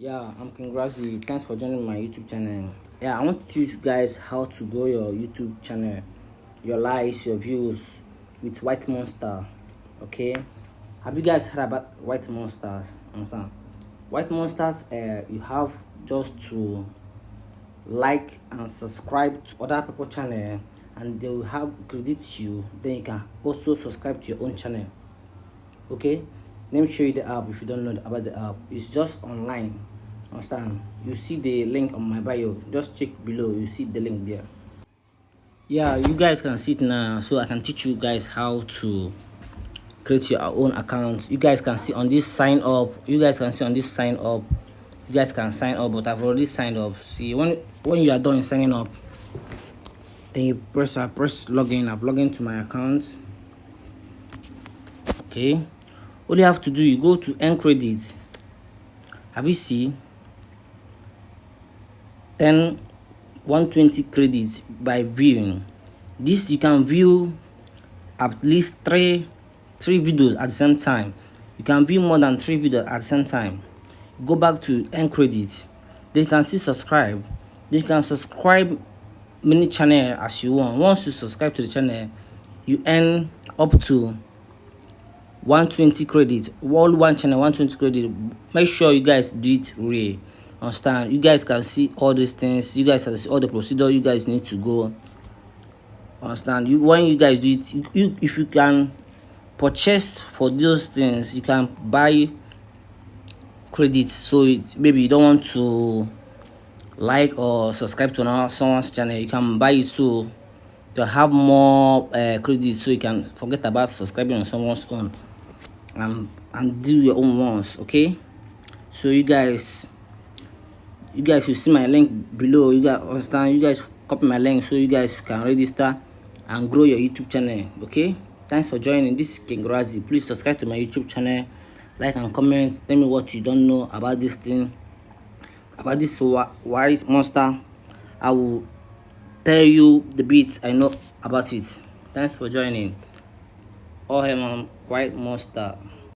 yeah i'm king Grazi. thanks for joining my youtube channel. Yeah i want to teach you guys how to grow your youtube channel your likes your views with YTMonster okay? Have you guys heard about YTMonsters? Understand? YTMonsters uh you have just to like and subscribe to other people channel and they will have credit you. Then you can also subscribe to your own channel okay let me show you the app if you don't know about the app. It's just online. Understand? You see the link on my bio. Just check below. You see the link there. Yeah you guys can see it now so i can teach you guys how to create your own account. You guys can see on this sign up. You guys can see on this sign up. You guys can sign up but i've already signed up. See when when you are done signing up then you press i press login. I've logged into my account. Okay all you have to do you go to earn credit. Have you see? 10 120 credits by viewing. This you can view at least three three videos at the same time. You can view more than three videos at the same time. Go back to earn credits they can see subscribe. You can subscribe many channel as you want. Once you subscribe to the channel you earn up to 120 credits all one channel 120 credit. Make sure you guys do it real understand? You guys can see all these things. You guys can see all the procedure you guys need to go. Understand? You when you guys do it you, you if you can purchase for those things you can buy credits so it, maybe you don't want to like or subscribe to another someone's channel you can buy it so to have more uh, credits so you can forget about subscribing on someone's own and and do your own ones okay? So you guys you guys should see my link below. You guys understand? You guys copy my link so you guys can register and grow your youtube channel okay? Thanks for joining. This is king Grazi. please subscribe to my youtube channel. Like and comment. Tell me what you don't know about this thing about this wise monster. I will tell you the bits i know about it. Thanks for joining Ohem quite Mustard.